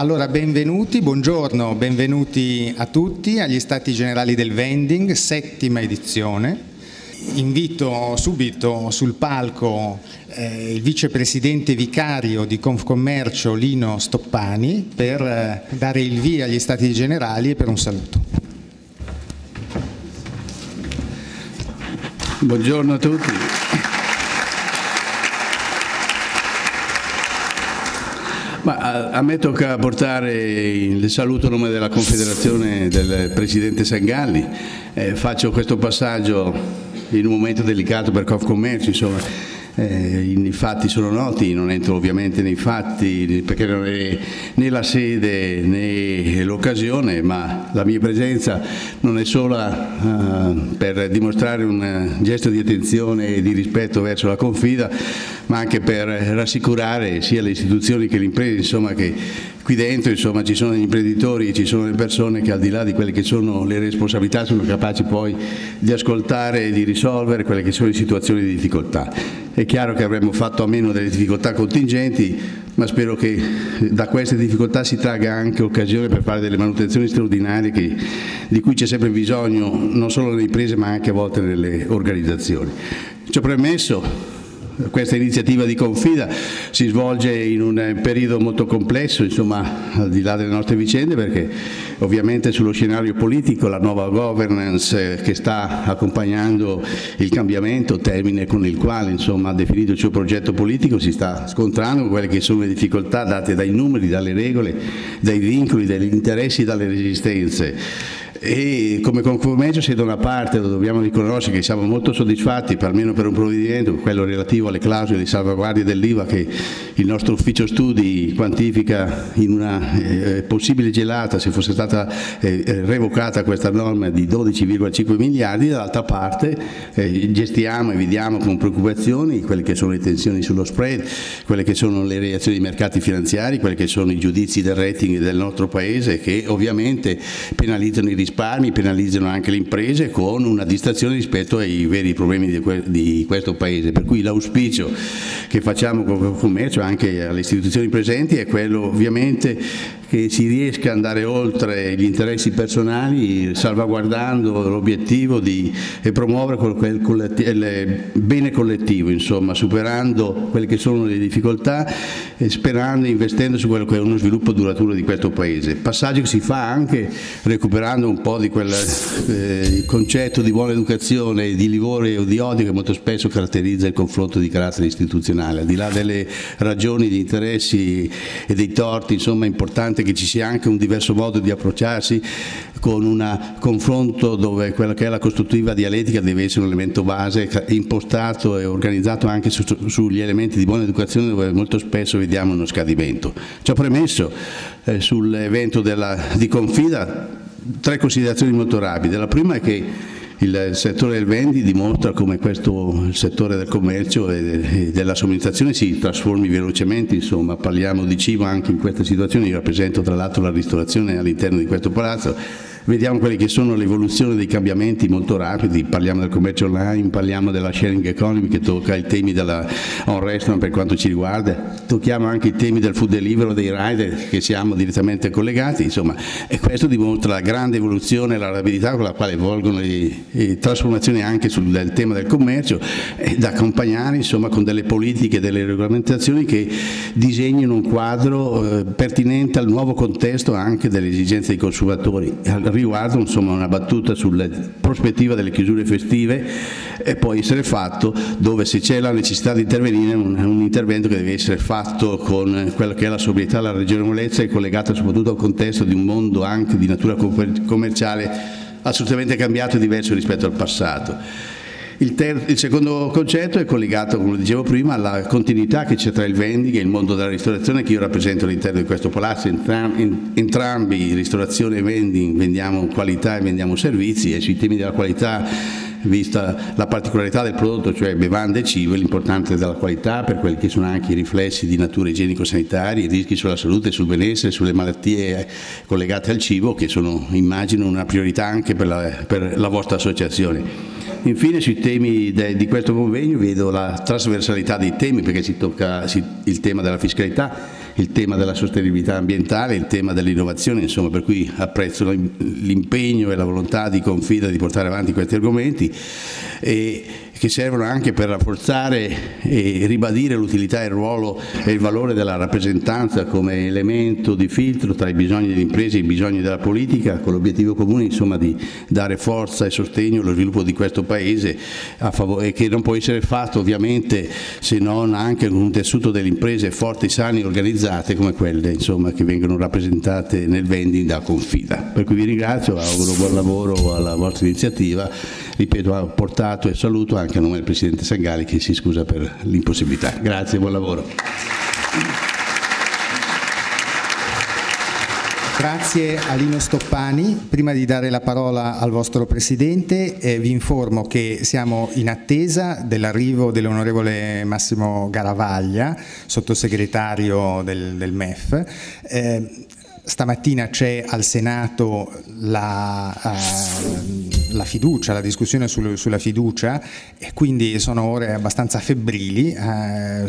Allora, benvenuti, buongiorno, benvenuti a tutti agli Stati Generali del Vending, settima edizione. Invito subito sul palco eh, il vicepresidente vicario di Confcommercio Lino Stoppani per eh, dare il via agli Stati Generali e per un saluto. Buongiorno a tutti. Ma a, me tocca portare il saluto a nome della Confederazione del Presidente Sangalli. Eh, faccio questo passaggio in un momento delicato per Confcommercio, insomma eh, I fatti sono noti, non entro ovviamente nei fatti perché non è né la sede né l'occasione, ma la mia presenza non è solo uh, per dimostrare un gesto di attenzione e di rispetto verso la confida, ma anche per rassicurare sia le istituzioni che le imprese, insomma, che qui dentro insomma, ci sono gli imprenditori, ci sono le persone che al di là di quelle che sono le responsabilità sono capaci poi di ascoltare e di risolvere quelle che sono le situazioni di difficoltà. È chiaro che avremmo fatto a meno delle difficoltà contingenti, ma spero che da queste difficoltà si tragga anche occasione per fare delle manutenzioni straordinarie che, di cui c'è sempre bisogno non solo nelle imprese ma anche a volte nelle organizzazioni. Ciò premesso, questa iniziativa di Confida si svolge in un periodo molto complesso, insomma, al di là delle nostre vicende, perché ovviamente sullo scenario politico la nuova governance che sta accompagnando il cambiamento, termine con il quale insomma, ha definito il suo progetto politico, si sta scontrando con quelle che sono le difficoltà date dai numeri, dalle regole, dai vincoli, dagli interessi, dalle resistenze e come compromesso se da una parte dobbiamo riconoscere che siamo molto soddisfatti almeno per un provvedimento, quello relativo alle clausole di salvaguardia dell'IVA che il nostro ufficio studi quantifica in una eh, possibile gelata se fosse stata eh, eh revocata questa norma di 12,5 miliardi, dall'altra parte eh, gestiamo e vediamo con preoccupazioni quelle che sono le tensioni sullo spread, quelle che sono le reazioni dei mercati finanziari, quelli che sono i giudizi del rating del nostro Paese che ovviamente penalizzano i rischi risparmi, penalizzano anche le imprese con una distrazione rispetto ai veri problemi di, que di questo Paese. Per cui l'auspicio che facciamo con il commercio anche alle istituzioni presenti è quello ovviamente che si riesca ad andare oltre gli interessi personali salvaguardando l'obiettivo di promuovere il bene collettivo, insomma, superando quelle che sono le difficoltà e sperando e investendo su quello che è uno sviluppo duraturo di questo Paese. Passaggio che si fa anche recuperando un po' di quel eh, concetto di buona educazione, di livore o di odio che molto spesso caratterizza il confronto di carattere istituzionale, al di là delle ragioni, di interessi e dei torti insomma, importanti importante che ci sia anche un diverso modo di approcciarsi con un confronto dove quella che è la costruttiva dialettica deve essere un elemento base impostato e organizzato anche su, sugli elementi di buona educazione dove molto spesso vediamo uno scadimento. Ciò premesso, eh, sull'evento di Confida, tre considerazioni molto rapide. La prima è che il settore del vendi dimostra come questo, settore del commercio e della somministrazione si trasformi velocemente, insomma parliamo di cibo anche in questa situazione, io rappresento tra l'altro la ristorazione all'interno di questo palazzo, vediamo quelle che sono l'evoluzione dei cambiamenti molto rapidi, parliamo del commercio online, parliamo della sharing economy che tocca i temi della on restaurant per quanto ci riguarda, tocchiamo anche i temi del food delivery, dei rider che siamo direttamente collegati, insomma, e questo dimostra la grande evoluzione e la rapidità con la quale evolgono le, le trasformazioni anche sul tema del commercio e da accompagnare insomma, con delle politiche, delle regolamentazioni che disegnino un quadro eh, pertinente al nuovo contesto anche delle esigenze dei consumatori riguardo insomma, una battuta sulla prospettiva delle chiusure festive e può essere fatto dove se c'è la necessità di intervenire un, un, intervento che deve essere fatto con quella che è la sobrietà, la ragionevolezza e collegata soprattutto al contesto di un mondo anche di natura commerciale assolutamente cambiato e diverso rispetto al passato. Il, il, secondo concetto è collegato, come dicevo prima, alla continuità che c'è tra il vending e il mondo della ristorazione che io rappresento all'interno di questo palazzo. Entrambi, ristorazione e vending, vendiamo qualità e vendiamo servizi e sui temi della qualità vista la particolarità del prodotto, cioè bevande e cibo, l'importanza della qualità per quelli che sono anche i riflessi di natura igienico-sanitaria, i rischi sulla salute, sul benessere, sulle malattie collegate al cibo, che sono, immagino, una priorità anche per la, per la vostra associazione. Infine sui temi di questo convegno vedo la trasversalità dei temi perché si tocca il tema della fiscalità, il tema della sostenibilità ambientale, il tema dell'innovazione, insomma per cui apprezzo l'impegno e la volontà di Confida di portare avanti questi argomenti. E, che servono anche per rafforzare e ribadire l'utilità e il ruolo e il valore della rappresentanza come elemento di filtro tra i bisogni delle imprese e i bisogni della politica, con l'obiettivo comune insomma, di dare forza e sostegno allo sviluppo di questo Paese e che non può essere fatto ovviamente se non anche con un tessuto delle imprese forti, sane e organizzate come quelle insomma, che vengono rappresentate nel vending da Confida. Per cui vi ringrazio, auguro buon lavoro alla vostra iniziativa, ripeto ha portato e saluto anche a nome del Presidente Sangali che si scusa per l'impossibilità. Grazie, buon lavoro. Grazie a Lino Stoppani. Prima di dare la parola al vostro Presidente eh, vi informo che siamo in attesa dell'arrivo dell'onorevole Massimo Garavaglia, sottosegretario del, del MEF. Eh, stamattina c'è al Senato la, uh, la, fiducia, la discussione sul, sulla fiducia e quindi sono ore abbastanza febbrili, uh,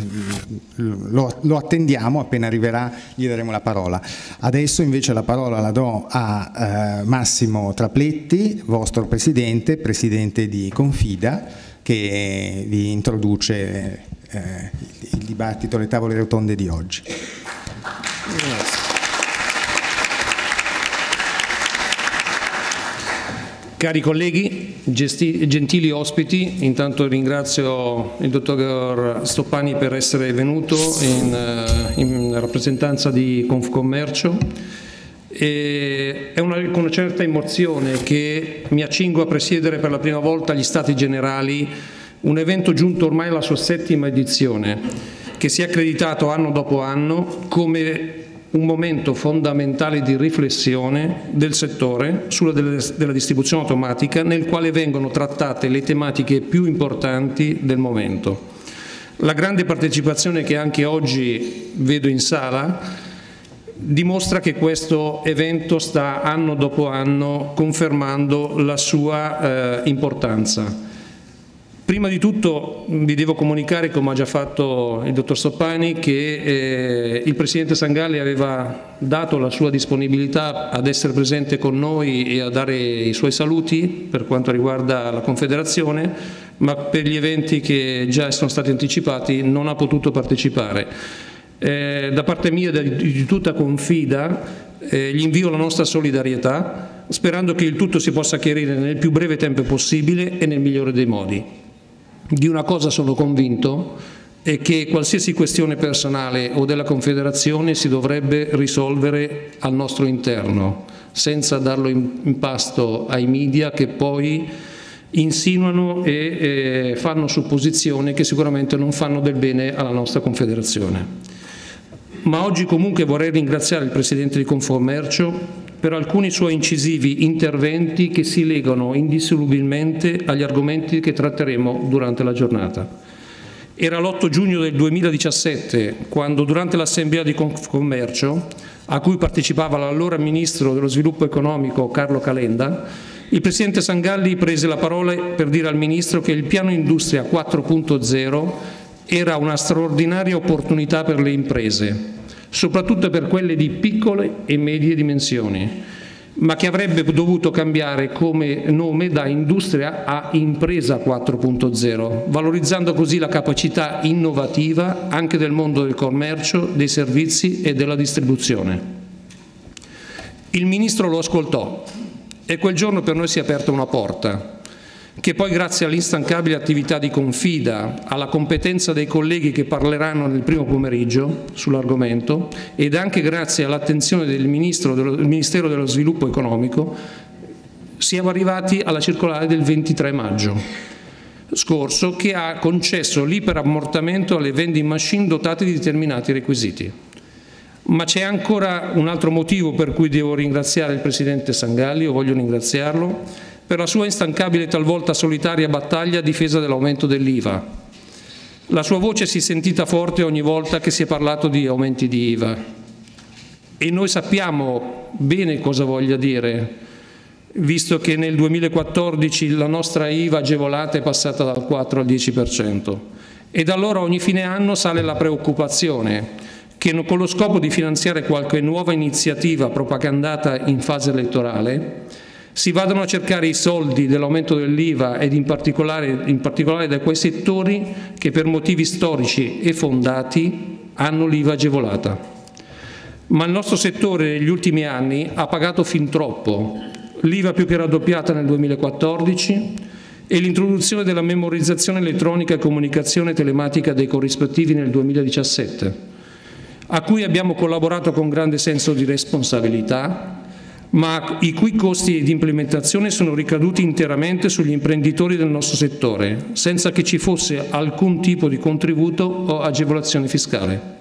lo, lo, attendiamo, appena arriverà gli daremo la parola. Adesso invece la parola la do a uh, Massimo Trapletti, vostro Presidente, Presidente di Confida, che vi introduce il dibattito, le tavole rotonde di oggi. Grazie. Cari colleghi, gentili ospiti, intanto ringrazio il dottor Stoppani per essere venuto in, eh, in rappresentanza di Confcommercio. E è una, con una certa emozione che mi accingo a presiedere per la prima volta gli Stati Generali, un evento giunto ormai alla sua settima edizione, che si è accreditato anno dopo anno come un momento fondamentale di riflessione del settore sulla della distribuzione automatica nel quale vengono trattate le tematiche più importanti del momento. La grande partecipazione che anche oggi vedo in sala dimostra che questo evento sta anno dopo anno confermando la sua eh, importanza. Prima di tutto vi devo comunicare, come ha già fatto il dottor Soppani, che eh, il Presidente Sangalli aveva dato la sua disponibilità ad essere presente con noi e a dare i suoi saluti per quanto riguarda la Confederazione, ma per gli eventi che già sono stati anticipati non ha potuto partecipare. Eh, da parte mia e di tutta Confida eh, gli invio la nostra solidarietà sperando che il tutto si possa chiarire nel più breve tempo possibile e nel migliore dei modi. Di una cosa sono convinto è che qualsiasi questione personale o della Confederazione si dovrebbe risolvere al nostro interno, senza darlo in, pasto ai media che poi insinuano e eh, fanno supposizioni che sicuramente non fanno del bene alla nostra Confederazione. Ma oggi comunque vorrei ringraziare il Presidente di Confommercio per alcuni suoi incisivi interventi che si legano indissolubilmente agli argomenti che tratteremo durante la giornata. Era l'8 giugno del 2017 quando durante l'assemblea di Confcommercio, a cui partecipava l'allora Ministro dello Sviluppo Economico Carlo Calenda, il Presidente Sangalli prese la parola per dire al Ministro che il piano Industria 4.0 era una straordinaria opportunità per le imprese, soprattutto per quelle di piccole e medie dimensioni, ma che avrebbe dovuto cambiare come nome da industria a impresa 4.0, valorizzando così la capacità innovativa anche del mondo del commercio, dei servizi e della distribuzione. Il Ministro lo ascoltò e quel giorno per noi si è aperta una porta, che poi grazie all'instancabile attività di Confida, alla competenza dei colleghi che parleranno nel primo pomeriggio sull'argomento ed anche grazie all'attenzione del, del Ministero dello Sviluppo Economico, siamo arrivati alla circolare del 23 maggio scorso che ha concesso l'iperammortamento alle vending machine dotate di determinati requisiti. Ma c'è ancora un altro motivo per cui devo ringraziare il Presidente Sangalli, o voglio ringraziarlo, per la sua instancabile e talvolta solitaria battaglia a difesa dell'aumento dell'IVA. La sua voce si è sentita forte ogni volta che si è parlato di aumenti di IVA e noi sappiamo bene cosa voglia dire, visto che nel 2014 la nostra IVA agevolata è passata dal 4 al 10%. E da allora ogni fine anno sale la preoccupazione che con lo scopo di finanziare qualche nuova iniziativa propagandata in fase elettorale si vadano a cercare i soldi dell'aumento dell'IVA ed in particolare, in particolare da quei settori che per motivi storici e fondati hanno l'IVA agevolata. Ma il nostro settore negli ultimi anni ha pagato fin troppo, l'IVA più che raddoppiata nel 2014 e l'introduzione della memorizzazione elettronica e comunicazione telematica dei corrispettivi nel 2017, a cui abbiamo collaborato con grande senso di responsabilità, ma i cui costi di implementazione sono ricaduti interamente sugli imprenditori del nostro settore, senza che ci fosse alcun tipo di contributo o agevolazione fiscale.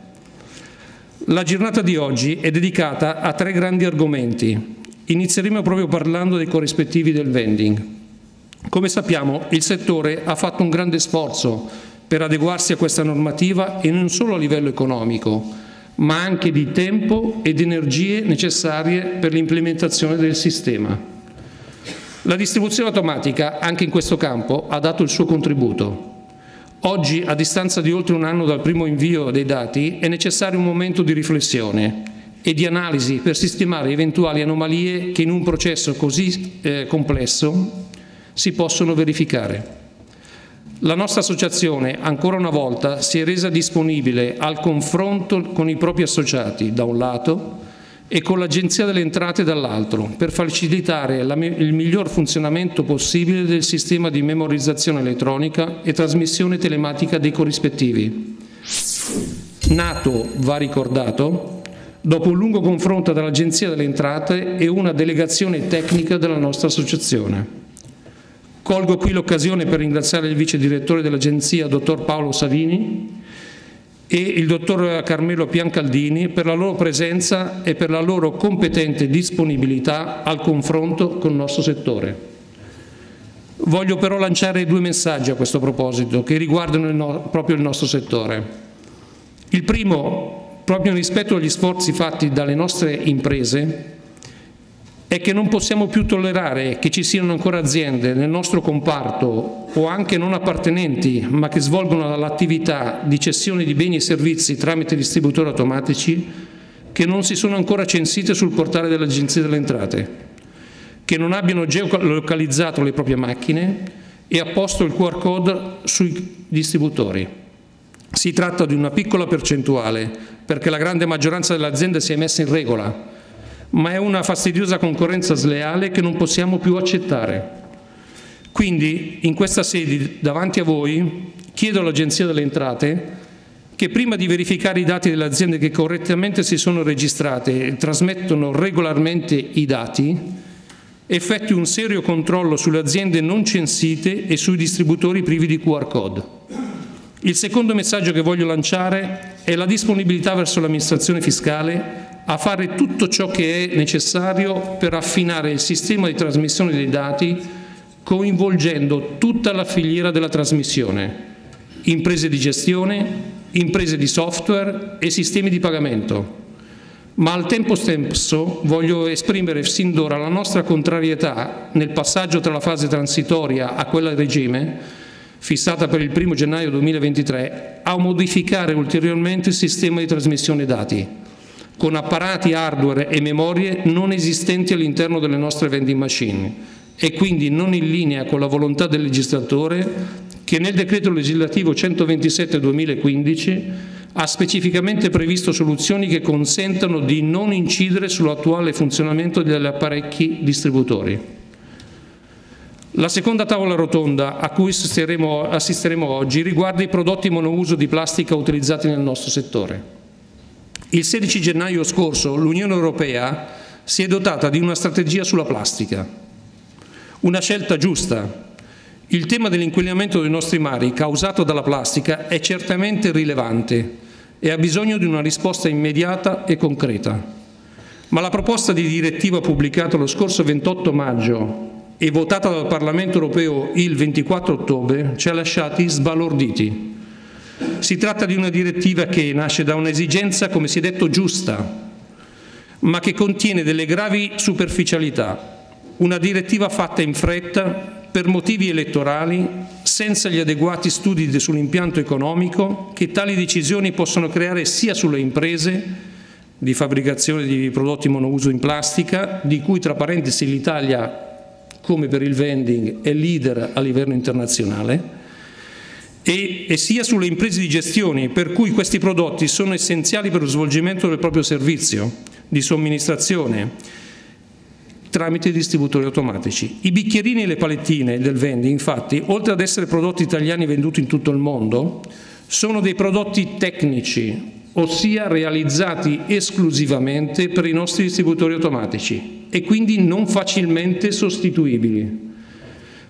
La giornata di oggi è dedicata a tre grandi argomenti. Inizieremo proprio parlando dei corrispettivi del vending. Come sappiamo, il settore ha fatto un grande sforzo per adeguarsi a questa normativa e non solo a livello economico, ma anche di tempo ed energie necessarie per l'implementazione del sistema. La distribuzione automatica, anche in questo campo, ha dato il suo contributo. Oggi, a distanza di oltre un anno dal primo invio dei dati, è necessario un momento di riflessione e di analisi per sistemare eventuali anomalie che in un processo così eh, complesso si possono verificare. La nostra associazione, ancora una volta, si è resa disponibile al confronto con i propri associati, da un lato, e con l'Agenzia delle Entrate dall'altro, per facilitare la, il miglior funzionamento possibile del sistema di memorizzazione elettronica e trasmissione telematica dei corrispettivi. Nato, va ricordato, dopo un lungo confronto tra l'Agenzia delle Entrate e una delegazione tecnica della nostra associazione. Colgo qui l'occasione per ringraziare il vice direttore dell'Agenzia, dottor Paolo Savini, e il dottor Carmelo Piancaldini per la loro presenza e per la loro competente disponibilità al confronto con il nostro settore. Voglio però lanciare due messaggi a questo proposito che riguardano il no proprio il nostro settore. Il primo, proprio rispetto agli sforzi fatti dalle nostre imprese, è che non possiamo più tollerare che ci siano ancora aziende nel nostro comparto o anche non appartenenti ma che svolgono l'attività di cessione di beni e servizi tramite distributori automatici che non si sono ancora censite sul portale dell'Agenzia delle Entrate, che non abbiano geolocalizzato le proprie macchine e apposto il QR code sui distributori. Si tratta di una piccola percentuale perché la grande maggioranza delle aziende si è messa in regola ma è una fastidiosa concorrenza sleale che non possiamo più accettare. Quindi, in questa sede, davanti a voi, chiedo all'Agenzia delle Entrate che prima di verificare i dati delle aziende che correttamente si sono registrate e trasmettono regolarmente i dati, effettui un serio controllo sulle aziende non censite e sui distributori privi di QR code. Il secondo messaggio che voglio lanciare è la disponibilità verso l'amministrazione fiscale a fare tutto ciò che è necessario per affinare il sistema di trasmissione dei dati coinvolgendo tutta la filiera della trasmissione, imprese di gestione, imprese di software e sistemi di pagamento. Ma al tempo stesso voglio esprimere sin d'ora la nostra contrarietà nel passaggio tra la fase transitoria a quella regime, fissata per il 1 gennaio 2023, a modificare ulteriormente il sistema di trasmissione dati con apparati hardware e memorie non esistenti all'interno delle nostre vending machine e quindi non in linea con la volontà del legislatore che nel decreto legislativo 127-2015 ha specificamente previsto soluzioni che consentano di non incidere sull'attuale funzionamento degli apparecchi distributori. La seconda tavola rotonda a cui assisteremo, assisteremo oggi riguarda i prodotti monouso di plastica utilizzati nel nostro settore. Il 16 gennaio scorso l'Unione Europea si è dotata di una strategia sulla plastica, una scelta giusta. Il tema dell'inquinamento dei nostri mari causato dalla plastica è certamente rilevante e ha bisogno di una risposta immediata e concreta. Ma la proposta di direttiva pubblicata lo scorso 28 maggio e votata dal Parlamento europeo il 24 ottobre ci ha lasciati sbalorditi. Si tratta di una direttiva che nasce da un'esigenza, come si è detto, giusta, ma che contiene delle gravi superficialità. Una direttiva fatta in fretta per motivi elettorali, senza gli adeguati studi sull'impianto economico che tali decisioni possono creare sia sulle imprese di fabbricazione di prodotti monouso in plastica, di cui tra parentesi l'Italia, come per il vending, è leader a livello internazionale, e, e, sia sulle imprese di gestione, per cui questi prodotti sono essenziali per lo svolgimento del proprio servizio di somministrazione tramite distributori automatici. I bicchierini e le palettine del vending, infatti, oltre ad essere prodotti italiani venduti in tutto il mondo, sono dei prodotti tecnici, ossia realizzati esclusivamente per i nostri distributori automatici e quindi non facilmente sostituibili.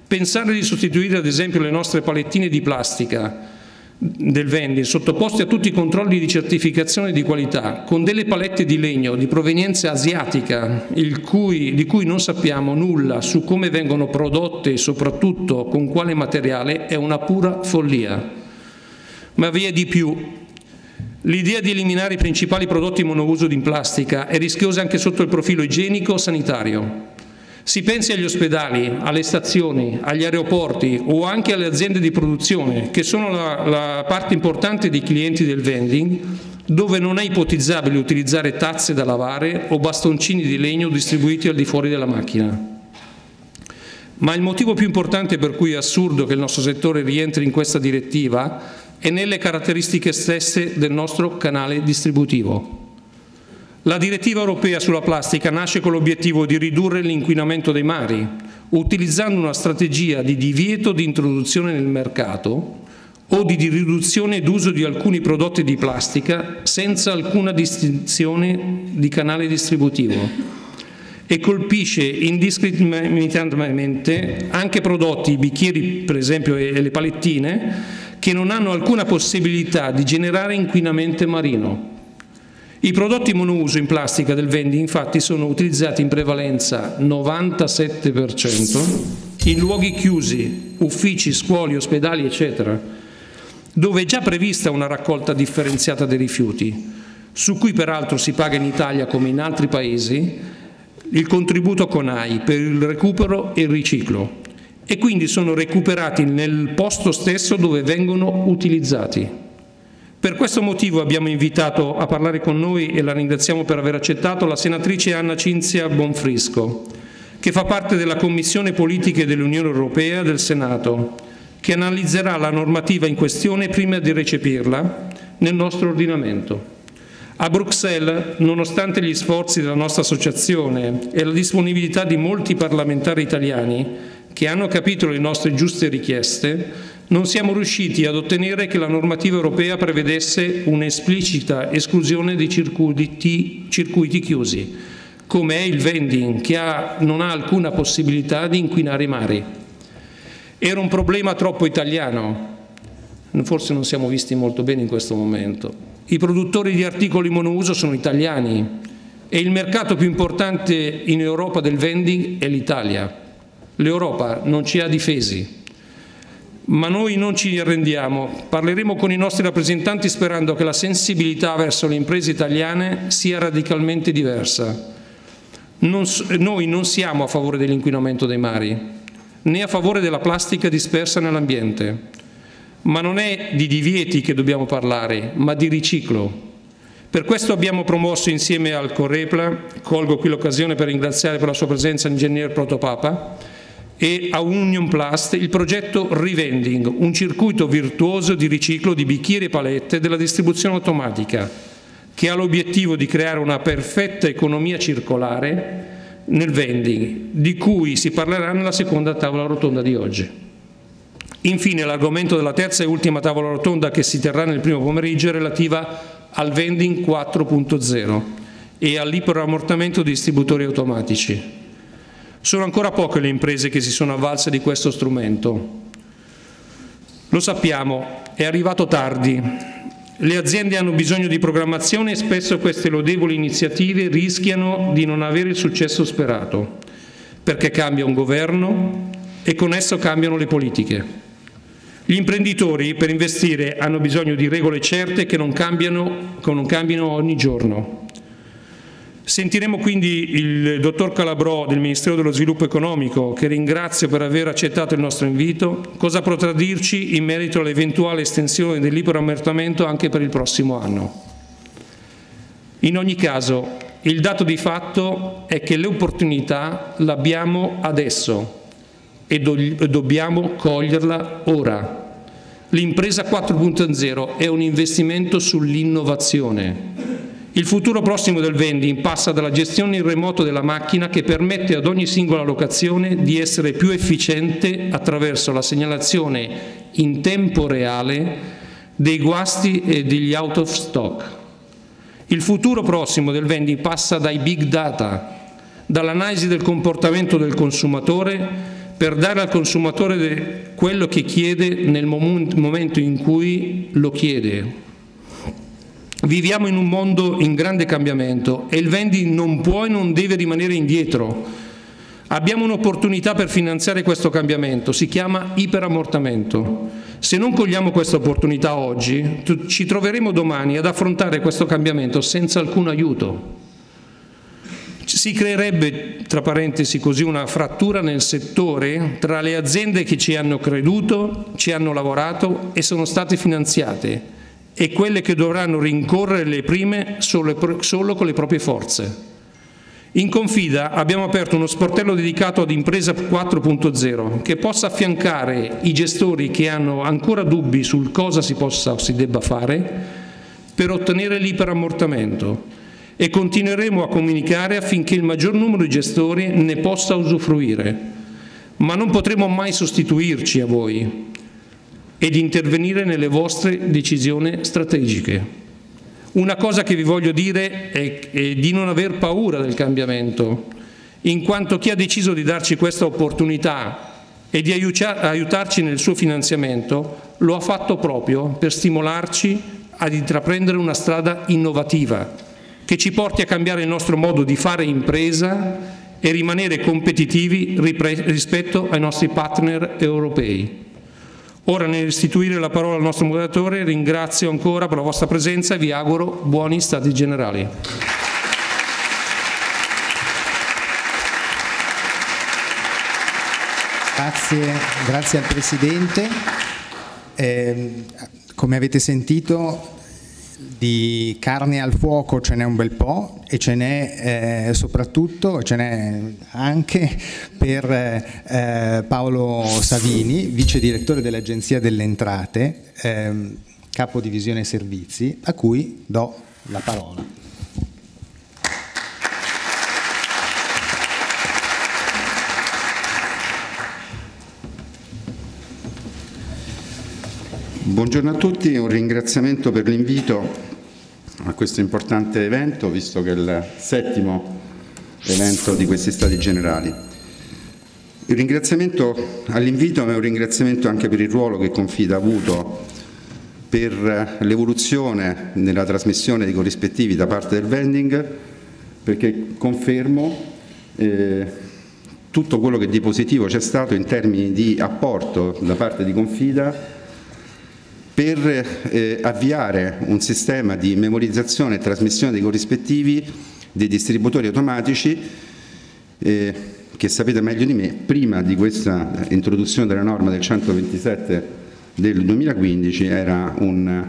Pensare di sostituire ad esempio le nostre palettine di plastica del vending sottoposti a tutti i controlli di certificazione di qualità con delle palette di legno di provenienza asiatica cui, di cui non sappiamo nulla su come vengono prodotte e soprattutto con quale materiale è una pura follia. Ma vi è di più. L'idea di eliminare i principali prodotti monouso in plastica è rischiosa anche sotto il profilo igienico-sanitario. Si pensi agli ospedali, alle stazioni, agli aeroporti o anche alle aziende di produzione, che sono la, la parte importante dei clienti del vending, dove non è ipotizzabile utilizzare tazze da lavare o bastoncini di legno distribuiti al di fuori della macchina. Ma il motivo più importante per cui è assurdo che il nostro settore rientri in questa direttiva è nelle caratteristiche stesse del nostro canale distributivo. La direttiva europea sulla plastica nasce con l'obiettivo di ridurre l'inquinamento dei mari, utilizzando una strategia di divieto di introduzione nel mercato o di riduzione d'uso di alcuni prodotti di plastica senza alcuna distinzione di canale distributivo. E colpisce indiscriminatamente anche prodotti, i bicchieri per esempio e le palettine, che non hanno alcuna possibilità di generare inquinamento marino i prodotti monouso in plastica del vending infatti sono utilizzati in prevalenza 97% in luoghi chiusi, uffici, scuole, ospedali eccetera, dove è già prevista una raccolta differenziata dei rifiuti, su cui peraltro si paga in Italia come in altri paesi il contributo CONAI per il recupero e il riciclo e quindi sono recuperati nel posto stesso dove vengono utilizzati. Per questo motivo abbiamo invitato a parlare con noi, e la ringraziamo per aver accettato, la senatrice Anna Cinzia Bonfrisco, che fa parte della Commissione Politiche dell'Unione Europea del Senato, che analizzerà la normativa in questione prima di recepirla nel nostro ordinamento. A Bruxelles, nonostante gli sforzi della nostra associazione e la disponibilità di molti parlamentari italiani che hanno capito le nostre giuste richieste, non siamo riusciti ad ottenere che la normativa europea prevedesse un'esplicita esclusione dei circuiti, circuiti chiusi, come è il vending, che ha, non ha alcuna possibilità di inquinare i mari. Era un problema troppo italiano, forse non siamo visti molto bene in questo momento. I produttori di articoli monouso sono italiani e il mercato più importante in Europa del vending è l'Italia. L'Europa non ci ha difesi, ma noi non ci arrendiamo. Parleremo con i nostri rappresentanti sperando che la sensibilità verso le imprese italiane sia radicalmente diversa. Non, noi non siamo a favore dell'inquinamento dei mari, né a favore della plastica dispersa nell'ambiente. Ma non è di divieti che dobbiamo parlare, ma di riciclo. Per questo abbiamo promosso insieme al Correpla, colgo qui l'occasione per ringraziare per la sua presenza l'ingegner Protopapa, e a Union Plast il progetto Revending, un circuito virtuoso di riciclo di bicchieri e palette della distribuzione automatica, che ha l'obiettivo di creare una perfetta economia circolare nel vending, di cui si parlerà nella seconda tavola rotonda di oggi. Infine l'argomento della terza e ultima tavola rotonda che si terrà nel primo pomeriggio è relativa al vending 4.0 e all'iperammortamento di distributori automatici. Sono ancora poche le imprese che si sono avvalse di questo strumento. Lo sappiamo, è arrivato tardi. Le aziende hanno bisogno di programmazione e spesso queste lodevoli iniziative rischiano di non avere il successo sperato, perché cambia un governo e con esso cambiano le politiche. Gli imprenditori per investire hanno bisogno di regole certe che non, cambiano, che non cambino ogni giorno. Sentiremo quindi il dottor Calabrò del Ministero dello Sviluppo Economico, che ringrazio per aver accettato il nostro invito, cosa potrà dirci in merito all'eventuale estensione del anche per il prossimo anno. In ogni caso, il dato di fatto è che l'opportunità l'abbiamo adesso e do dobbiamo coglierla ora. L'impresa 4.0 è un investimento sull'innovazione il futuro prossimo del vending passa dalla gestione in remoto della macchina che permette ad ogni singola locazione di essere più efficiente attraverso la segnalazione in tempo reale dei guasti e degli out of stock. Il futuro prossimo del vending passa dai big data, dall'analisi del comportamento del consumatore per dare al consumatore quello che chiede nel momento in cui lo chiede, Viviamo in un mondo in grande cambiamento e il vending non può e non deve rimanere indietro. Abbiamo un'opportunità per finanziare questo cambiamento, si chiama iperammortamento. Se non cogliamo questa opportunità oggi, ci troveremo domani ad affrontare questo cambiamento senza alcun aiuto. Si creerebbe, tra parentesi così, una frattura nel settore tra le aziende che ci hanno creduto, ci hanno lavorato e sono state finanziate e quelle che dovranno rincorrere le prime solo, solo con le proprie forze. In Confida abbiamo aperto uno sportello dedicato ad Impresa 4.0 che possa affiancare i gestori che hanno ancora dubbi sul cosa si possa o si debba fare per ottenere l'iperammortamento e continueremo a comunicare affinché il maggior numero di gestori ne possa usufruire. Ma non potremo mai sostituirci a voi, ed intervenire nelle vostre decisioni strategiche. Una cosa che vi voglio dire è, è di non aver paura del cambiamento, in quanto chi ha deciso di darci questa opportunità e di aiutarci nel suo finanziamento lo ha fatto proprio per stimolarci ad intraprendere una strada innovativa che ci porti a cambiare il nostro modo di fare impresa e rimanere competitivi rispetto ai nostri partner europei. Ora nel restituire la parola al nostro moderatore ringrazio ancora per la vostra presenza e vi auguro buoni stati generali. Grazie, grazie al Presidente. Eh, come avete sentito di carne al fuoco ce n'è un bel po' e ce n'è eh, soprattutto, ce n'è anche per eh, Paolo Savini, vice direttore dell'Agenzia delle Entrate, eh, capo divisione servizi, a cui do la parola. Buongiorno a tutti, un ringraziamento per l'invito a questo importante evento, visto che è il settimo evento di questi Stati Generali. Il ringraziamento all'invito è un ringraziamento anche per il ruolo che Confida ha avuto per l'evoluzione nella trasmissione di corrispettivi da parte del vending, perché confermo eh, tutto quello che di positivo c'è stato in termini di apporto da parte di Confida per eh, avviare un sistema di memorizzazione e trasmissione dei corrispettivi dei distributori automatici eh, che sapete meglio di me, prima di questa introduzione della norma del 127 del 2015 era un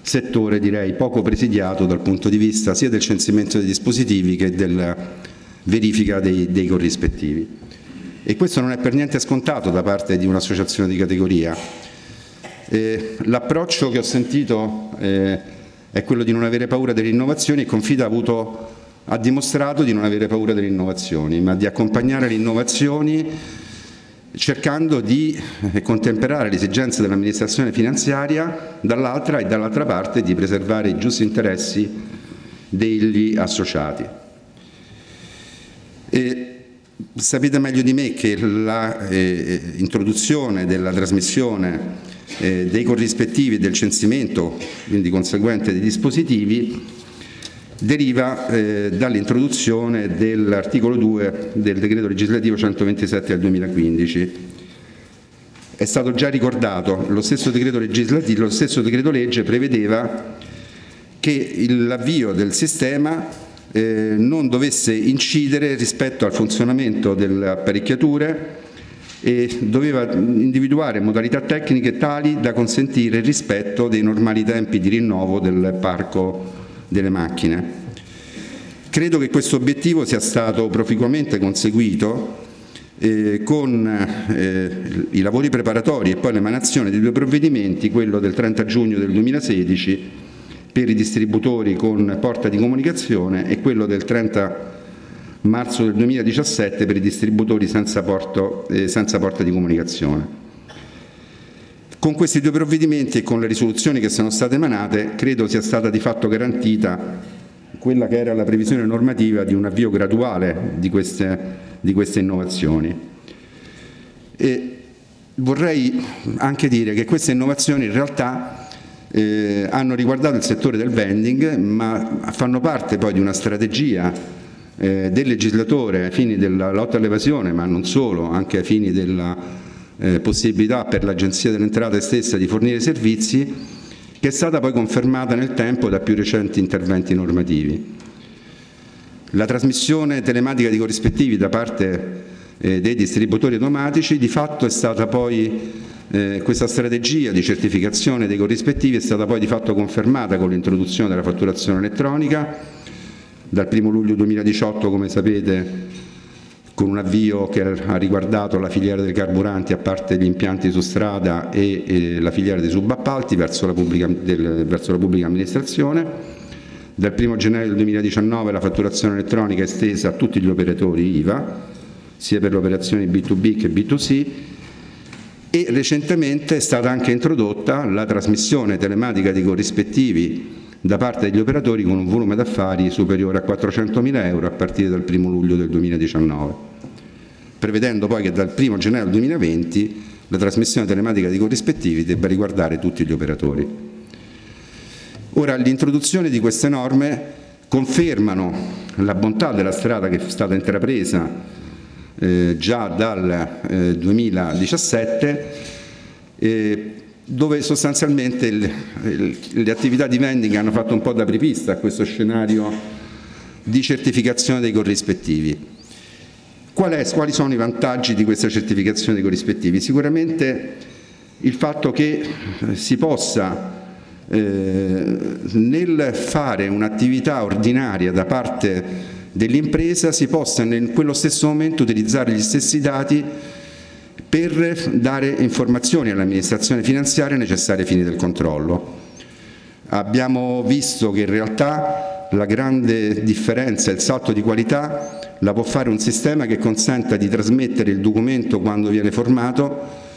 settore direi poco presidiato dal punto di vista sia del censimento dei dispositivi che della verifica dei, dei corrispettivi. E questo non è per niente scontato da parte di un'associazione di categoria eh, L'approccio che ho sentito eh, è quello di non avere paura delle innovazioni e Confida ha, avuto, ha dimostrato di non avere paura delle innovazioni, ma di accompagnare le innovazioni cercando di eh, contemperare le esigenze dell'amministrazione finanziaria dall'altra e dall'altra parte di preservare i giusti interessi degli associati. E sapete meglio di me che l'introduzione eh, della trasmissione eh, dei corrispettivi del censimento, quindi conseguente dei dispositivi, deriva eh, dall'introduzione dell'articolo 2 del decreto legislativo 127 del 2015. È stato già ricordato, lo stesso decreto, lo stesso decreto legge prevedeva che l'avvio del sistema eh, non dovesse incidere rispetto al funzionamento delle apparecchiature e doveva individuare modalità tecniche tali da consentire il rispetto dei normali tempi di rinnovo del parco delle macchine. Credo che questo obiettivo sia stato proficuamente conseguito eh, con eh, i lavori preparatori e poi l'emanazione di due provvedimenti, quello del 30 giugno del 2016 per i distributori con porta di comunicazione e quello del 30 marzo del 2017 per i distributori senza, porto, eh, senza porta di comunicazione. Con questi due provvedimenti e con le risoluzioni che sono state emanate credo sia stata di fatto garantita quella che era la previsione normativa di un avvio graduale di queste, di queste innovazioni. E vorrei anche dire che queste innovazioni in realtà eh, hanno riguardato il settore del vending ma fanno parte poi di una strategia eh, del legislatore ai fini della lotta all'evasione, ma non solo, anche ai fini della eh, possibilità per l'Agenzia delle Entrate stessa di fornire servizi, che è stata poi confermata nel tempo da più recenti interventi normativi. La trasmissione telematica di corrispettivi da parte eh, dei distributori automatici di fatto è stata poi eh, questa strategia di certificazione dei corrispettivi è stata poi di fatto confermata con l'introduzione della fatturazione elettronica dal 1 luglio 2018 come sapete con un avvio che ha riguardato la filiera dei carburanti a parte gli impianti su strada e, e la filiera dei subappalti verso la, pubblica, del, verso la pubblica amministrazione. Dal 1 gennaio del 2019 la fatturazione elettronica è estesa a tutti gli operatori IVA, sia per le operazioni B2B che B2C, e recentemente è stata anche introdotta la trasmissione telematica di corrispettivi da parte degli operatori con un volume d'affari superiore a 400.000 euro a partire dal 1 luglio del 2019, prevedendo poi che dal 1 gennaio 2020 la trasmissione telematica di corrispettivi debba riguardare tutti gli operatori. Ora, l'introduzione di queste norme confermano la bontà della strada che è stata intrapresa eh, già dal eh, 2017 eh, dove sostanzialmente il, il, le attività di vending hanno fatto un po' da prepista a questo scenario di certificazione dei corrispettivi. Qual è, quali sono i vantaggi di questa certificazione dei corrispettivi? Sicuramente il fatto che eh, si possa eh, nel fare un'attività ordinaria da parte dell'impresa si possa in quello stesso momento utilizzare gli stessi dati per dare informazioni all'amministrazione finanziaria necessarie ai fini del controllo. Abbiamo visto che in realtà la grande differenza, il salto di qualità, la può fare un sistema che consenta di trasmettere il documento quando viene formato,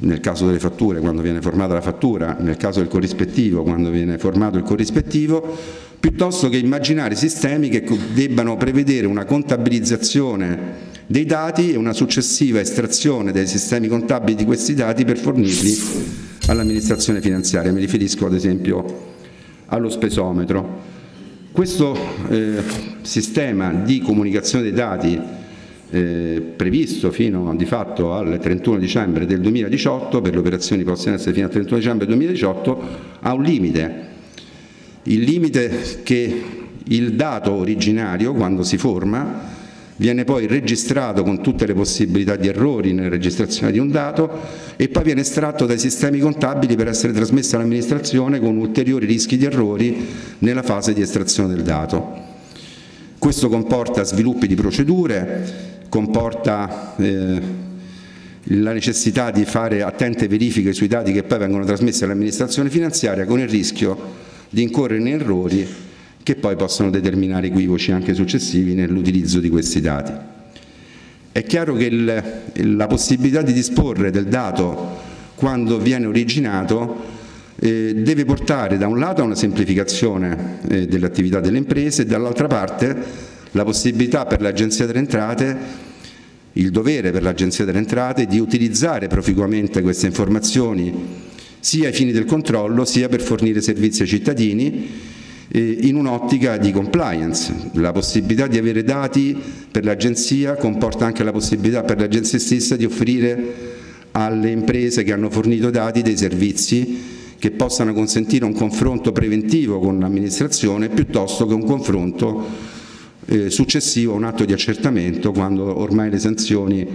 nel caso delle fatture quando viene formata la fattura, nel caso del corrispettivo quando viene formato il corrispettivo, piuttosto che immaginare sistemi che debbano prevedere una contabilizzazione dei dati e una successiva estrazione dai sistemi contabili di questi dati per fornirli all'amministrazione finanziaria. Mi riferisco ad esempio allo spesometro. Questo eh, sistema di comunicazione dei dati eh, previsto fino di fatto al 31 dicembre del 2018 per le operazioni in essere fino al 31 dicembre 2018 ha un limite. Il limite che il dato originario quando si forma viene poi registrato con tutte le possibilità di errori nella registrazione di un dato e poi viene estratto dai sistemi contabili per essere trasmesso all'amministrazione con ulteriori rischi di errori nella fase di estrazione del dato. Questo comporta sviluppi di procedure, comporta eh, la necessità di fare attente verifiche sui dati che poi vengono trasmessi all'amministrazione finanziaria con il rischio di incorrere in errori che poi possono determinare equivoci anche successivi nell'utilizzo di questi dati. È chiaro che il, la possibilità di disporre del dato quando viene originato eh, deve portare da un lato a una semplificazione eh, dell'attività delle imprese e dall'altra parte la possibilità per l'Agenzia delle Entrate il dovere per l'Agenzia delle Entrate di utilizzare proficuamente queste informazioni sia ai fini del controllo sia per fornire servizi ai cittadini in un'ottica di compliance. La possibilità di avere dati per l'agenzia comporta anche la possibilità per l'agenzia stessa di offrire alle imprese che hanno fornito dati dei servizi che possano consentire un confronto preventivo con l'amministrazione piuttosto che un confronto eh, successivo a un atto di accertamento quando ormai le sanzioni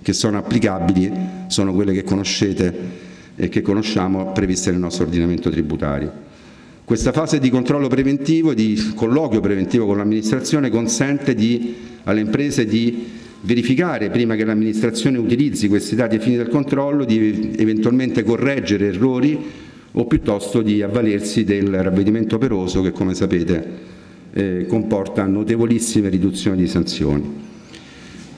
che sono applicabili sono quelle che conoscete e che conosciamo previste nel nostro ordinamento tributario. Questa fase di controllo preventivo, di colloquio preventivo con l'amministrazione consente di, alle imprese di verificare prima che l'amministrazione utilizzi questi dati ai fini del controllo, di eventualmente correggere errori o piuttosto di avvalersi del ravvedimento operoso che come sapete eh, comporta notevolissime riduzioni di sanzioni.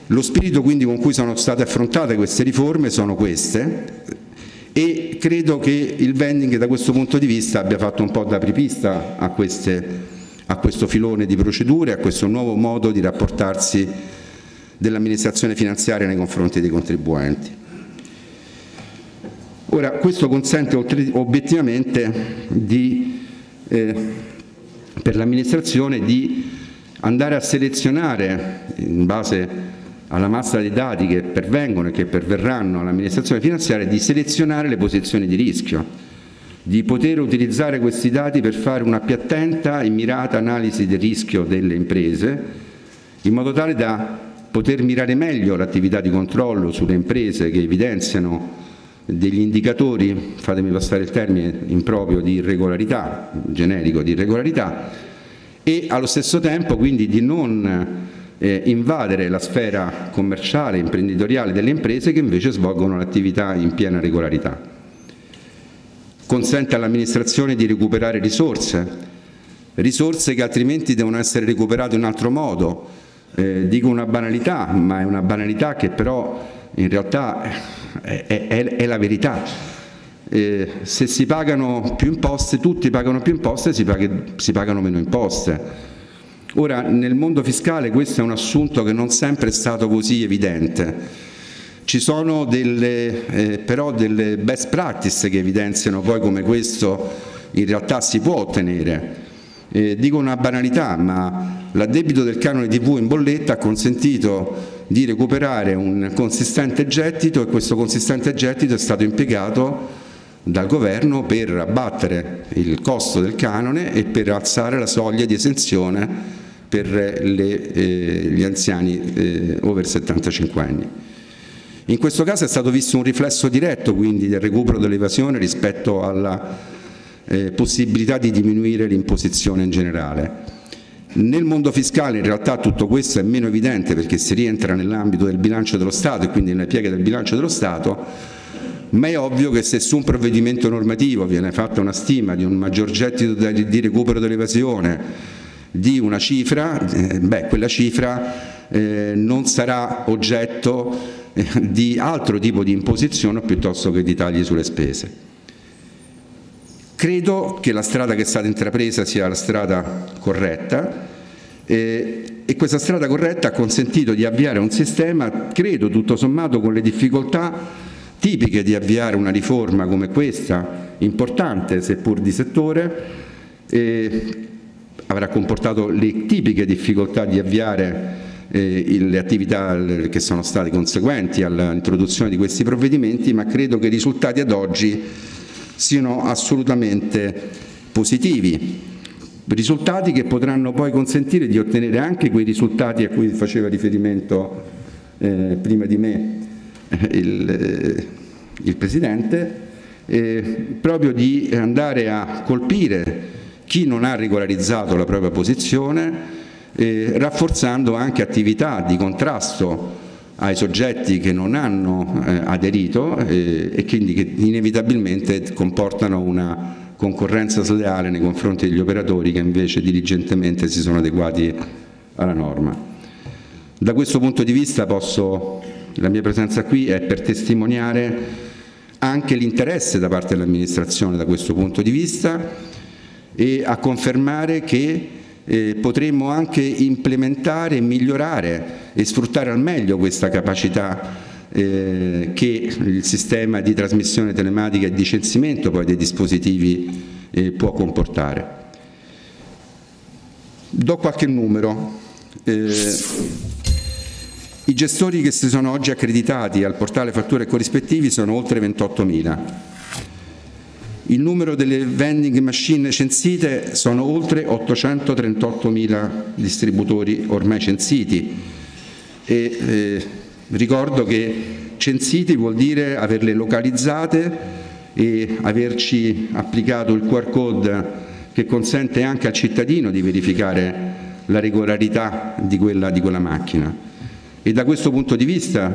Lo spirito quindi con cui sono state affrontate queste riforme sono queste e credo che il vending da questo punto di vista abbia fatto un po' da apripista a, queste, a questo filone di procedure, a questo nuovo modo di rapportarsi dell'amministrazione finanziaria nei confronti dei contribuenti. Ora, questo consente obiettivamente di, eh, per l'amministrazione di andare a selezionare in base alla massa di dati che pervengono e che perverranno all'amministrazione finanziaria di selezionare le posizioni di rischio, di poter utilizzare questi dati per fare una più attenta e mirata analisi del rischio delle imprese in modo tale da poter mirare meglio l'attività di controllo sulle imprese che evidenziano degli indicatori, fatemi passare il termine improprio, di irregolarità, generico di irregolarità, e allo stesso tempo quindi di non eh, invadere la sfera commerciale, imprenditoriale delle imprese che invece svolgono l'attività in piena regolarità. Consente all'amministrazione di recuperare risorse, risorse che altrimenti devono essere recuperate in altro modo. Eh, dico una banalità, ma è una banalità che però in realtà è, è, è la verità. Eh, se si pagano più imposte, tutti pagano più imposte, si, paghi, si pagano meno imposte. Ora, nel mondo fiscale questo è un assunto che non sempre è stato così evidente. Ci sono delle, eh, però delle best practice che evidenziano poi come questo in realtà si può ottenere. Eh, dico una banalità, ma l'addebito del canone TV in bolletta ha consentito di recuperare un consistente gettito e questo consistente gettito è stato impiegato dal governo per abbattere il costo del canone e per alzare la soglia di esenzione per le, eh, gli anziani eh, over 75 anni. In questo caso è stato visto un riflesso diretto quindi del recupero dell'evasione rispetto alla eh, possibilità di diminuire l'imposizione in generale. Nel mondo fiscale in realtà tutto questo è meno evidente perché si rientra nell'ambito del bilancio dello Stato e quindi nelle pieghe del bilancio dello Stato, ma è ovvio che se su un provvedimento normativo viene fatta una stima di un maggior gettito di recupero dell'evasione di una cifra, eh, beh, quella cifra eh, non sarà oggetto eh, di altro tipo di imposizione piuttosto che di tagli sulle spese. Credo che la strada che è stata intrapresa sia la strada corretta eh, e questa strada corretta ha consentito di avviare un sistema, credo tutto sommato con le difficoltà tipiche di avviare una riforma come questa, importante seppur di settore, eh, avrà comportato le tipiche difficoltà di avviare eh, le attività che sono state conseguenti all'introduzione di questi provvedimenti, ma credo che i risultati ad oggi siano assolutamente positivi. Risultati che potranno poi consentire di ottenere anche quei risultati a cui faceva riferimento eh, prima di me eh, il, eh, il Presidente, eh, proprio di andare a colpire chi non ha regolarizzato la propria posizione, eh, rafforzando anche attività di contrasto ai soggetti che non hanno eh, aderito eh, e quindi che inevitabilmente comportano una concorrenza sleale nei confronti degli operatori che invece diligentemente si sono adeguati alla norma. Da questo punto di vista posso, la mia presenza qui è per testimoniare anche l'interesse da parte dell'amministrazione da questo punto di vista e a confermare che eh, potremmo anche implementare, migliorare e sfruttare al meglio questa capacità eh, che il sistema di trasmissione telematica e di censimento poi dei dispositivi eh, può comportare. Do qualche numero. Eh, I gestori che si sono oggi accreditati al portale fatture corrispettivi sono oltre 28.000 il numero delle vending machine censite sono oltre 838.000 distributori ormai censiti e eh, ricordo che censiti vuol dire averle localizzate e averci applicato il QR code che consente anche al cittadino di verificare la regolarità di quella, di quella macchina. E da questo punto di vista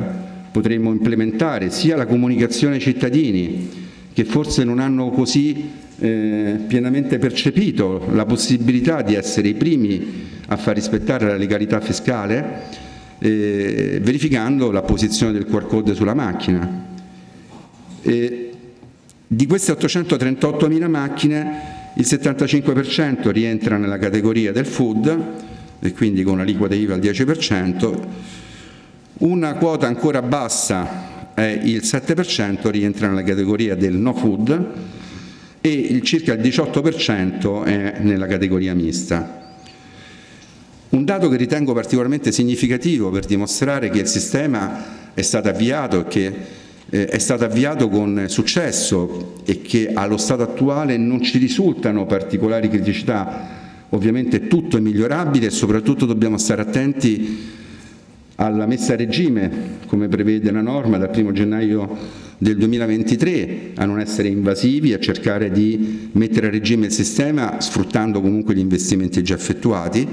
potremmo implementare sia la comunicazione ai cittadini che forse non hanno così eh, pienamente percepito la possibilità di essere i primi a far rispettare la legalità fiscale eh, verificando la posizione del QR code sulla macchina. E di queste 838.000 macchine il 75% rientra nella categoria del food e quindi con l'aliquota IVA al 10%, una quota ancora bassa è il 7% rientra nella categoria del no food e il circa il 18% è nella categoria mista. Un dato che ritengo particolarmente significativo per dimostrare che il sistema è stato avviato e che eh, è stato avviato con successo e che allo stato attuale non ci risultano particolari criticità. Ovviamente tutto è migliorabile e soprattutto dobbiamo stare attenti alla messa a regime, come prevede la norma, dal 1 gennaio del 2023, a non essere invasivi, a cercare di mettere a regime il sistema sfruttando comunque gli investimenti già effettuati.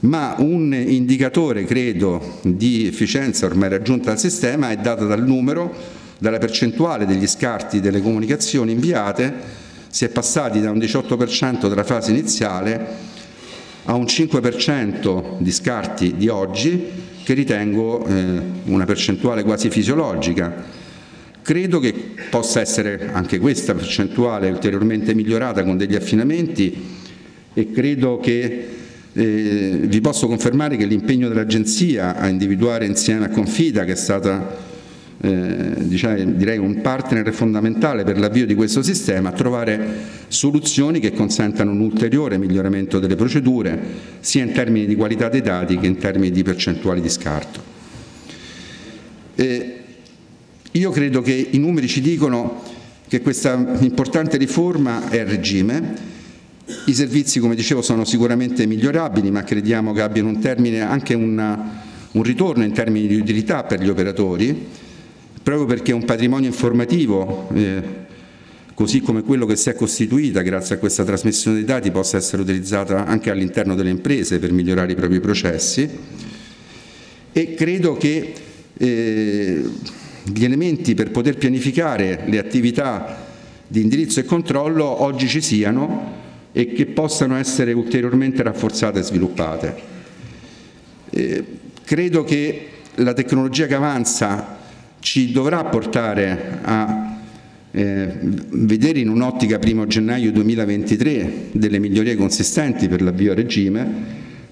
Ma un indicatore, credo, di efficienza ormai raggiunta dal sistema è dato dal numero, dalla percentuale degli scarti delle comunicazioni inviate, si è passati da un 18% della fase iniziale a un 5% di scarti di oggi, che ritengo eh, una percentuale quasi fisiologica. Credo che possa essere anche questa percentuale ulteriormente migliorata con degli affinamenti e credo che eh, vi posso confermare che l'impegno dell'Agenzia a individuare insieme a Confida, che è stata eh, diciamo, direi un partner fondamentale per l'avvio di questo sistema, trovare soluzioni che consentano un ulteriore miglioramento delle procedure, sia in termini di qualità dei dati che in termini di percentuali di scarto. Eh, io credo che i numeri ci dicono che questa importante riforma è a regime, i servizi, come dicevo, sono sicuramente migliorabili, ma crediamo che abbiano un termine, anche una, un ritorno in termini di utilità per gli operatori, proprio perché un patrimonio informativo, eh, così come quello che si è costituita grazie a questa trasmissione dei dati, possa essere utilizzata anche all'interno delle imprese per migliorare i propri processi. E credo che eh, gli elementi per poter pianificare le attività di indirizzo e controllo oggi ci siano e che possano essere ulteriormente rafforzate e sviluppate. Eh, credo che la tecnologia che avanza ci dovrà portare a eh, vedere in un'ottica 1 gennaio 2023 delle migliorie consistenti per l'avvio a regime,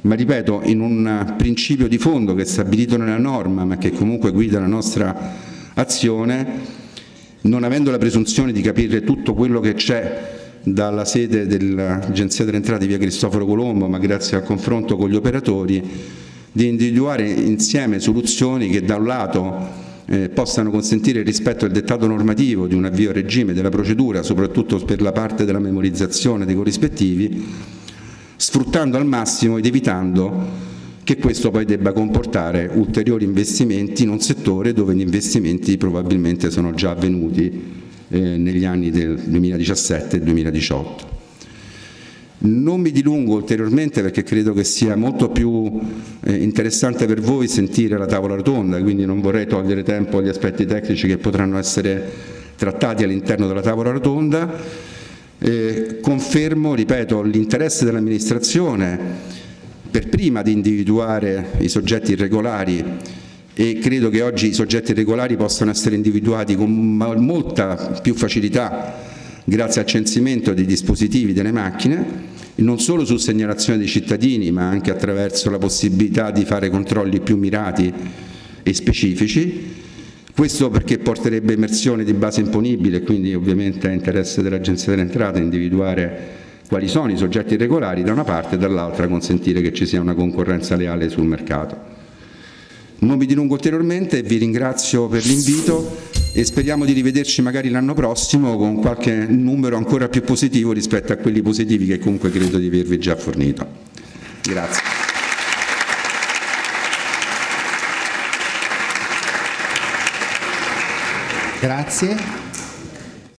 ma ripeto in un principio di fondo che è stabilito nella norma ma che comunque guida la nostra azione, non avendo la presunzione di capire tutto quello che c'è dalla sede dell'Agenzia delle Entrate via Cristoforo Colombo, ma grazie al confronto con gli operatori, di individuare insieme soluzioni che da un lato eh, possano consentire il rispetto del dettato normativo di un avvio a regime della procedura, soprattutto per la parte della memorizzazione dei corrispettivi, sfruttando al massimo ed evitando che questo poi debba comportare ulteriori investimenti in un settore dove gli investimenti probabilmente sono già avvenuti eh, negli anni del 2017 e 2018. Non mi dilungo ulteriormente perché credo che sia molto più interessante per voi sentire la tavola rotonda, quindi non vorrei togliere tempo agli aspetti tecnici che potranno essere trattati all'interno della tavola rotonda. Eh, confermo, ripeto, l'interesse dell'amministrazione per prima di individuare i soggetti irregolari e credo che oggi i soggetti regolari possano essere individuati con molta più facilità grazie al censimento dei dispositivi delle macchine, non solo su segnalazione dei cittadini ma anche attraverso la possibilità di fare controlli più mirati e specifici, questo perché porterebbe emersione di base imponibile e quindi ovviamente è interesse dell'Agenzia delle Entrate individuare quali sono i soggetti regolari da una parte e dall'altra consentire che ci sia una concorrenza leale sul mercato. Non mi dilungo ulteriormente, vi ringrazio per l'invito e speriamo di rivederci magari l'anno prossimo con qualche numero ancora più positivo rispetto a quelli positivi che comunque credo di avervi già fornito. Grazie. Grazie.